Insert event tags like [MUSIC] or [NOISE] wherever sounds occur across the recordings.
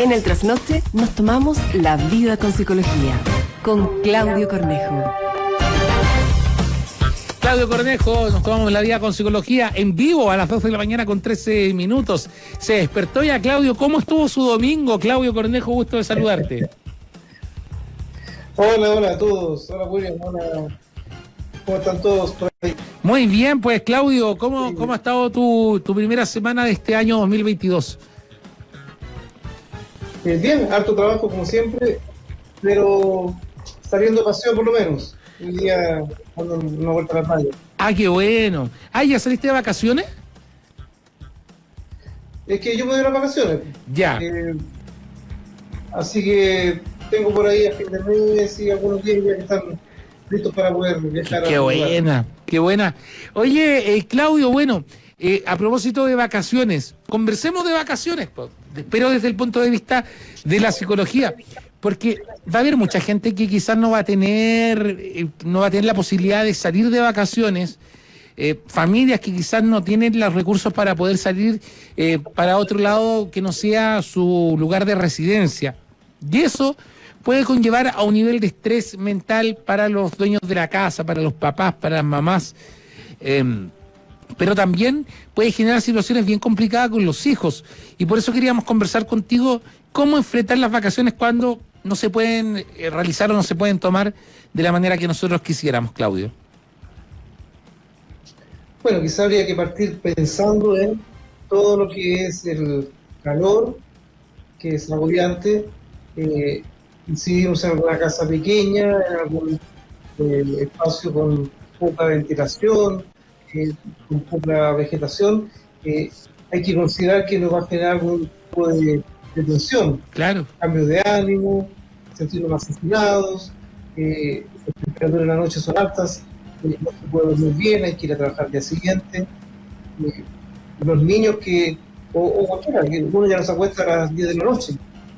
En el trasnoche nos tomamos la vida con psicología con Claudio Cornejo. Claudio Cornejo, nos tomamos la vida con psicología en vivo a las 12 de la mañana con 13 minutos. Se despertó ya Claudio. ¿Cómo estuvo su domingo? Claudio Cornejo, gusto de saludarte. Hola, hola a todos. Hola William, hola. ¿Cómo están todos? Muy bien, pues Claudio, ¿cómo, cómo ha estado tu, tu primera semana de este año 2022? Eh, bien, harto trabajo como siempre, pero saliendo paseo por lo menos. Un día dando una vuelta a la playa. Ah, qué bueno. Ah, ¿ya saliste de vacaciones? Es que yo me voy a las vacaciones. Ya. Eh, así que tengo por ahí a fin de mes y algunos días ya que están listos para poder viajar. Qué a otro lugar. buena, qué buena. Oye, eh, Claudio, bueno, eh, a propósito de vacaciones, conversemos de vacaciones, pero desde el punto de vista de la psicología, porque va a haber mucha gente que quizás no va a tener, eh, no va a tener la posibilidad de salir de vacaciones. eh, familias que quizás no tienen los recursos para poder salir para otro lado que no sea su lugar de residencia. Y eso puede conllevar a un nivel de estrés mental para los dueños de la casa, para los papás, para las mamás. Em, pero también puede generar situaciones bien complicadas con los hijos. Y por eso queríamos conversar contigo cómo enfrentar las vacaciones cuando no se pueden eh, realizar o no se pueden tomar de la manera que nosotros quisiéramos, Claudio. Bueno, quizá habría que partir pensando en todo lo que es el calor, que es agobiante. Eh, si vivimos en alguna casa pequeña, en algún eh, espacio con poca ventilación, eh, con poca vegetación, eh, hay que considerar que nos va a generar algún tipo de, de tensión, Claro, cambios de ánimo, sentirnos más asesinados, eh, las temperaturas en la noche son altas, no se puede dormir bien, hay que ir a trabajar al día siguiente. Eh, los niños que, o, o cualquiera, que uno ya no se acuesta a las 10 de la noche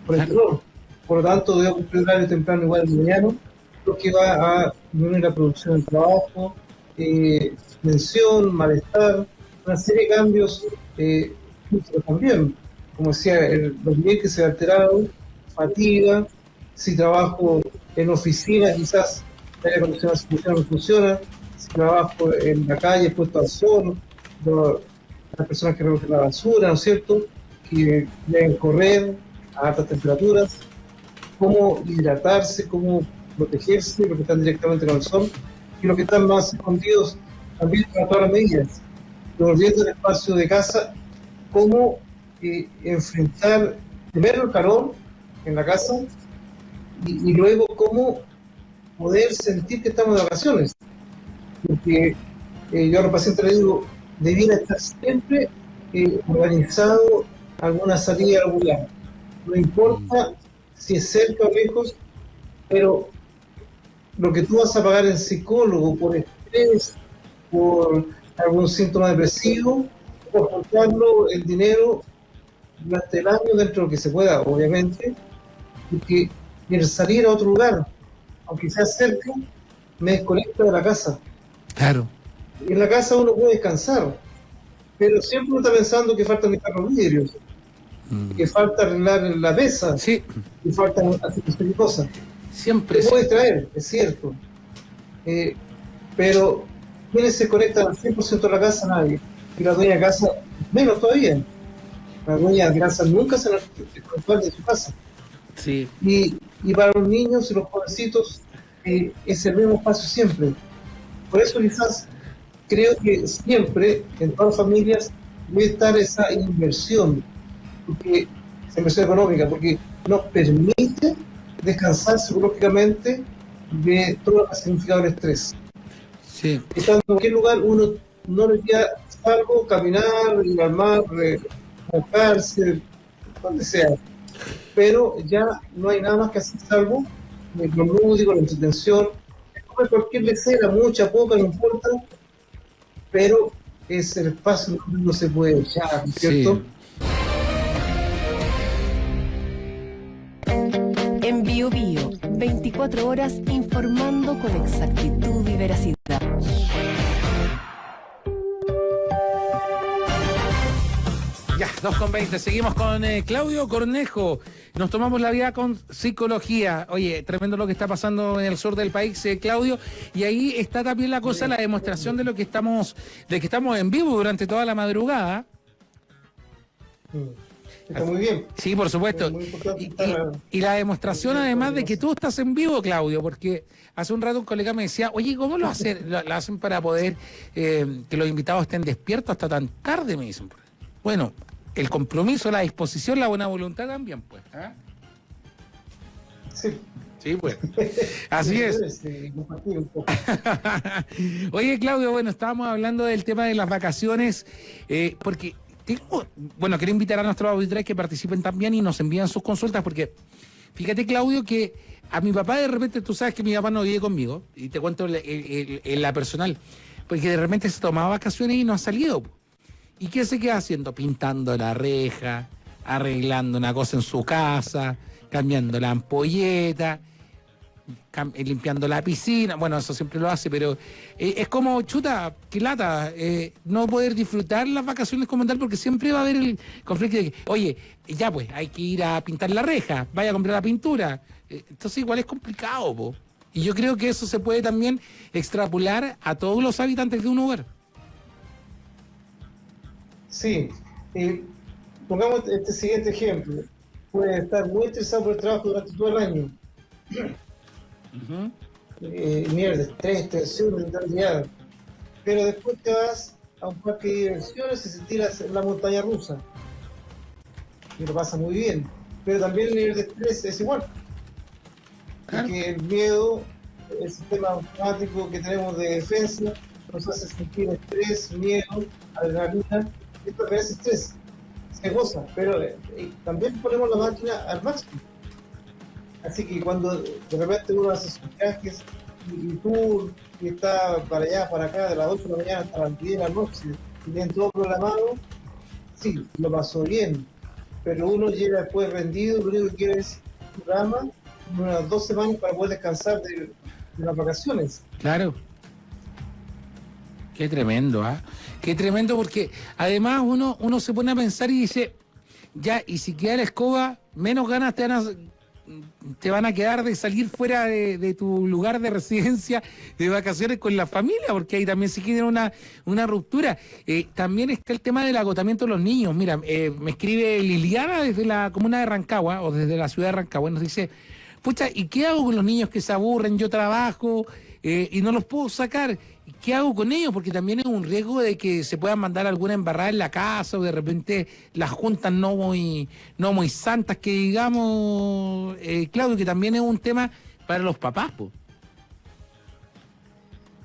por el calor. Por lo tanto, debe cumplir horario temprano igual de mañana, lo que va a disminuir la producción del trabajo, eh, tensión, malestar, una serie de cambios eh, también. Como decía, el, los dientes se alteraron, fatiga, si trabajo en oficina quizás el aire acondicionado no funciona, si trabajo en la calle puesto al sol, lo- las personas que recogen la basura, ¿no es cierto?, que deben correr a altas temperaturas, cómo hidratarse, cómo protegerse, los que están directamente con el sol, y los que están más escondidos también las medidas. Volviendo al espacio de casa, cómo eh, enfrentar primero el calor en la casa y, y luego cómo poder sentir que estamos de vacaciones. Porque eh, yo a los pacientes les digo, debiera estar siempre eh, organizado alguna salida a algún lado. No importa si es cerca o lejos, pero lo que tú vas a pagar en psicólogo por estrés, por algún síntoma depresivo, por juntarlo el dinero durante el año dentro de lo que se pueda, obviamente, porque el salir a otro lugar, aunque sea cerca, me desconecta de la casa. claro. En la casa uno puede descansar, pero siempre uno está pensando que faltan limpiar los vidrios, que falta arreglar la mesa, Sí, que faltan hacer cosas. Siempre. Se puede traer, es cierto. Eh, pero ¿quiénes se conectan al 100% de la casa? Nadie. Y la dueña de casa, menos todavía. La dueña de casa nunca se desconecta de su casa. Sí, Y, y para los niños y los jovencitos eh, es el mismo espacio siempre. Por eso quizás creo que siempre en todas las familias debe estar esa inversión, porque, esa inversión económica, porque nos permite descansar psicológicamente de todo lo que ha significado el estrés. sí. Estando en cualquier lugar, uno no le queda algo, caminar, ir al mar, mojarse, donde sea. Pero ya no hay nada más que hacer salvo lo lúdico, la entretención, cualquier lecera, mucha, poca, no importa, pero es el espacio donde uno se puede echar, ¿no es ¿cierto? Sí. 24 horas informando con exactitud y veracidad. Ya, 2 con 20. Seguimos con eh, Claudio Cornejo. Nos tomamos la vida con psicología. Oye, tremendo lo que está pasando en el sur del país, eh, Claudio. Y ahí está también la cosa, la demostración de lo que estamos, de que estamos en vivo durante toda la madrugada. Está muy bien. Sí, por supuesto. y, la demostración además de que tú estás en vivo, Claudio, porque hace un rato un colega me decía, oye, ¿cómo lo hacen? Lo, hacen para poder eh, que los invitados estén despiertos hasta tan tarde, me dicen. Bueno, el compromiso, la disposición, la buena voluntad también, pues. ¿ah? Sí. Sí, pues. [LAUGHS] Así es. [LAUGHS] Oye, Claudio, bueno, estábamos hablando del tema de las vacaciones, eh, porque tengo, bueno, quiero invitar a nuestros auditores que participen también y nos envían sus consultas, porque fíjate, Claudio, que a mi papá de repente, tú sabes que mi papá no vive conmigo, y te cuento en la personal, porque de repente se tomaba vacaciones y no ha salido. ¿Y qué se queda haciendo? Pintando la reja, arreglando una cosa en su casa, cambiando la ampolleta, limpiando la piscina. Bueno, eso siempre lo hace, pero eh, es como, chuta, que lata, eh, no poder disfrutar las vacaciones como tal, porque siempre va a haber el conflicto de que, oye, ya pues, hay que ir a pintar la reja, vaya a comprar la pintura. entonces igual es complicado, po. Y yo creo que eso se puede también extrapolar a todos los habitantes de un lugar. Sí, pongamos este siguiente ejemplo. Puede estar muy estresado por el trabajo durante todo el año. Eh, mierda, estrés, tensión, mentalidad. Pero después te vas a un parque de diversiones y se tiras en la montaña rusa. Y lo pasa muy bien. Pero también el nivel de estrés es igual. Porque el miedo, el sistema automático que tenemos de defensa, nos hace sentir estrés, miedo, adrenalina esto es estrés, se goza, pero eh, también ponemos la máquina al máximo. Así que cuando de repente uno hace sus viajes y, tú que está para allá, para acá, de las 8 de la mañana hasta las 10 de la noche, y tienen todo programado, sí, lo pasó bien, pero uno llega después rendido, lo único que quiere es programa unas dos semanas para poder descansar de, las vacaciones. Claro. Qué tremendo, ¿ah? Qué tremendo porque además uno, uno se pone a pensar y dice, ya, y si queda la escoba, menos ganas te van te van a quedar de salir fuera de, tu lugar de residencia de vacaciones con la familia, porque ahí también se queda una, una ruptura. Eh, también está el tema del agotamiento de los niños. Mira, eh, me escribe Liliana desde la comuna de Rancagua o desde la ciudad de Rancagua, nos dice, pucha, ¿y qué hago con los niños que se aburren? Yo trabajo eh, y no los puedo sacar. ¿Qué hago con ellos? Porque también es un riesgo de que se puedan mandar alguna embarrada en la casa o de repente las juntas no muy, no muy santas, que digamos, eh, Claudio, que también es un tema para los papás.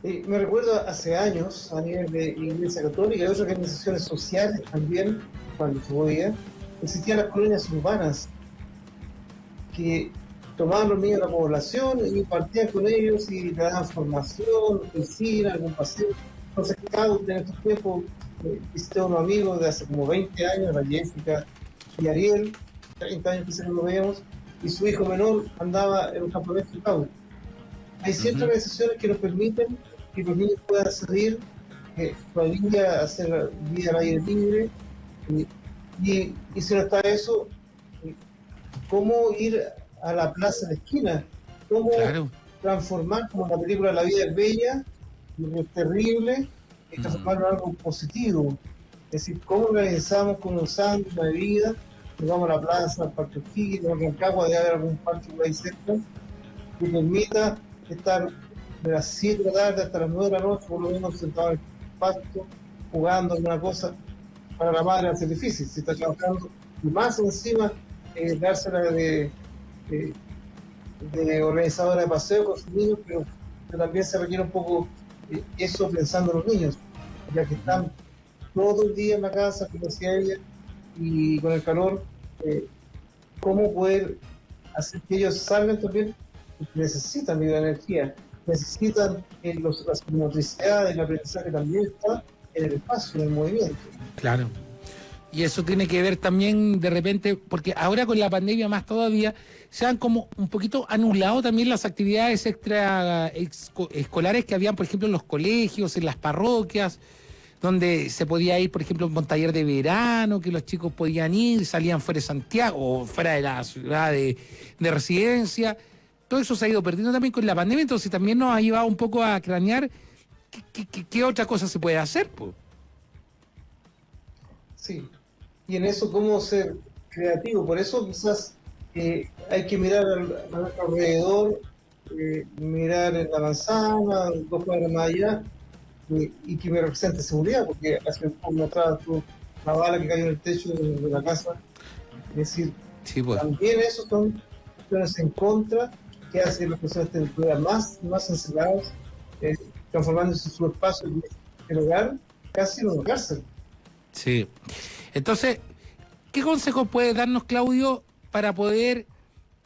me recuerdo hace años, a nivel de Iglesia Católica y otras organizaciones sociales también, cuando se podía, existían las colonias urbanas que tomaban los niños de la población y partían con ellos y le daban formación, piscina, algún paseo. Entonces, uno en estos tiempos. Eh, visité a unos amigos de hace como 20 años, la Jessica y Ariel, 30 años que no lo veíamos, y su hijo menor andaba en un campamento de Hay ciertas organizaciones que nos permiten que los niños puedan salir, que familia hacer vida al aire libre, y, y si no está eso, ¿cómo ir a la plaza de esquina. Cómo transformar, como la película La vida es bella, lo es terrible, y transformarlo en algo positivo. Es decir, cómo organizamos con un sándwich, una bebida, nos vamos a la plaza, al Parque O'Higgins, en Rancagua de haber algún parque por ahí cerca, que permita estar de las 7 de la tarde hasta las 9 de la noche, por lo menos sentado en el pasto, jugando alguna cosa. Para la madre hace difícil, si está trabajando, y más encima, eh, dársela de de, organizadora de paseo con sus niños, pero, también se requiere un poco eso pensando en los niños, ya que están todo el día en la casa, como decía ella, y con el calor, eh, cómo poder hacer que ellos salgan también, necesitan de energía, necesitan eh, las motricidades, el aprendizaje también está en el espacio, en el movimiento. Claro. Y eso tiene que ver también de repente, porque ahora con la pandemia más todavía, se han como un poquito anulado también las actividades extra escolares que habían, por ejemplo, en los colegios, en las parroquias, donde se podía ir, por ejemplo, un taller de verano, que los chicos podían ir, salían fuera de Santiago o fuera de la ciudad de, residencia. Todo eso se ha ido perdiendo también con la pandemia, entonces también nos ha llevado un poco a cranear qué, otra cosa se puede hacer. Pues. Sí, y en eso cómo ser creativo, por eso quizás eh, hay que mirar a nuestro alrededor, eh, mirar en la manzana, dos cuadras más allá, y que me represente seguridad, porque hace un poco atrás una bala que cayó en el techo de, la casa. Es decir, pues. también eso son cuestiones en contra que hacen las personas estén más, más encerradas, eh, transformándose su espacio en el hogar casi en una cárcel. Sí. Entonces, ¿qué consejos puede darnos, Claudio, para poder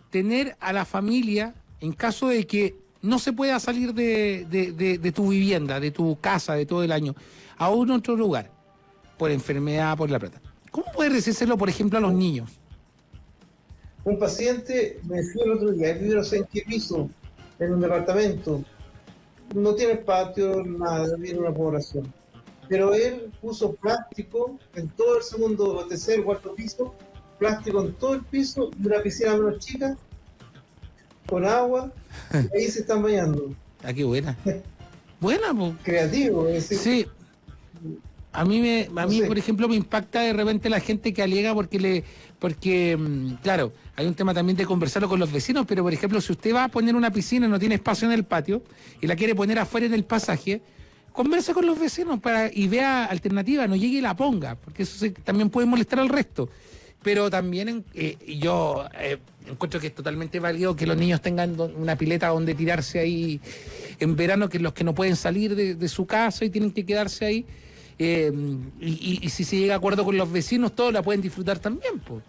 tener a la familia en caso de que no se pueda salir de, tu vivienda, de tu casa, de todo el año, a un otro lugar, por enfermedad, por la plata. ¿Cómo puedes decírselo, por ejemplo, a los niños? Un paciente me decía el otro día, vive en qué piso, en un departamento, no tiene patio, nada, vive en una población. Pero él puso plástico en todo el segundo, tercer, cuarto piso, plástico en todo el piso una piscina menos chica con agua, y [LAUGHS] ahí se están bañando. Ah, qué buena. [LAUGHS] buena, pues. Creativo, es decir. Sí. A mí, me, a mí por ejemplo, me impacta de repente la gente que alega porque le, porque, mm, claro, hay un tema también de conversarlo con los vecinos, pero por ejemplo, si usted va a poner una piscina y no tiene espacio en el patio y la quiere poner afuera en el pasaje, converse con los vecinos para y vea alternativa, no llegue y la ponga, porque eso también puede molestar al resto pero también eh, yo eh, encuentro que es totalmente válido que los niños tengan una pileta donde tirarse ahí en verano, que los que no pueden salir de, su casa y tienen que quedarse ahí. Eh, y, si se llega a acuerdo con los vecinos, todos la pueden disfrutar también. Pues.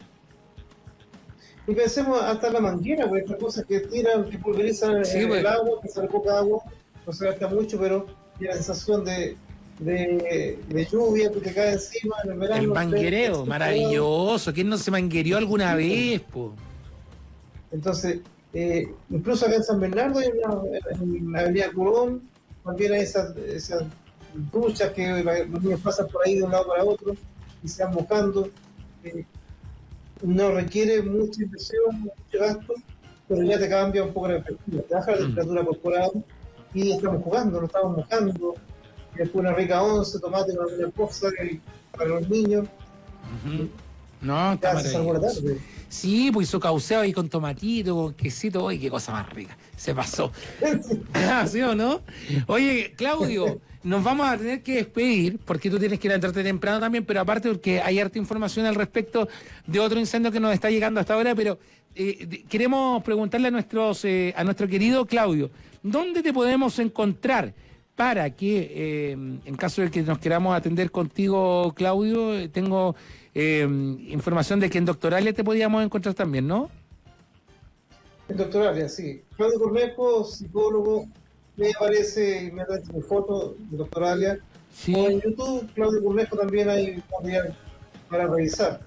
Y pensemos hasta la manguera, pues estas cosas que tiran, que pulverizan el pues. agua, que poca agua, no se gasta mucho, pero la sensación de, de, lluvia que te cae encima en el verano. El manguereo, maravilloso. ¿Quién no se manguereó alguna vez? Po? Entonces, eh, incluso acá en San Bernardo, en la avenida Curón, también hay esas, esas duchas que los niños pasan por ahí de un lado para otro y se van mojando. Eh, no requiere mucha inversión, mucho gasto, pero ya te cambia un poco la perspectiva. Te baja la mm. temperatura corporal y estamos jugando, no estamos mojando después una rica once, tomate con una cosa para los niños. No, está tarde. Sí, pues hizo cauceo ahí con tomatito, con quesito, ¡ay, qué cosa más rica! Se pasó. [LAUGHS] [LAUGHS] ¿Sí o no? Oye, Claudio, nos vamos a tener que despedir, porque tú tienes que ir a entrarte temprano también, pero aparte porque hay harta información al respecto de otro incendio que nos está llegando hasta ahora, pero eh, queremos preguntarle a nuestros, eh, a nuestro querido Claudio, ¿dónde te podemos encontrar? Para que, eh, en caso de que nos queramos atender contigo, Claudio, tengo eh, información de que en Doctoralia te podíamos encontrar también, ¿no? En Doctoralia, sí. Claudio Cornejo, psicólogo, me aparece inmediatamente mi foto de Doctoralia. Sí. O en YouTube, Claudio Cornejo también hay material para revisar.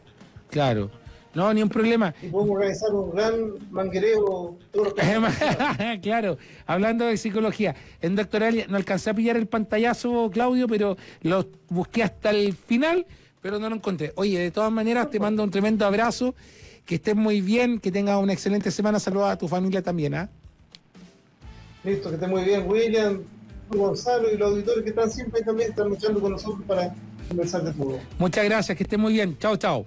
Claro. No, ni un problema. Y podemos organizar un gran manguereo. [LAUGHS] claro, hablando de psicología. En doctoral no alcancé a pillar el pantallazo, Claudio, pero lo busqué hasta el final, pero no lo encontré. Oye, de todas maneras, te mando un tremendo abrazo. Que estés muy bien, que tengas una excelente semana. Saludos a tu familia también, ¿ah? Listo, que estés muy bien, William, Gonzalo y los auditores que están siempre también están luchando con nosotros para conversar de todo. Muchas gracias, que estés muy bien. Chao, chao.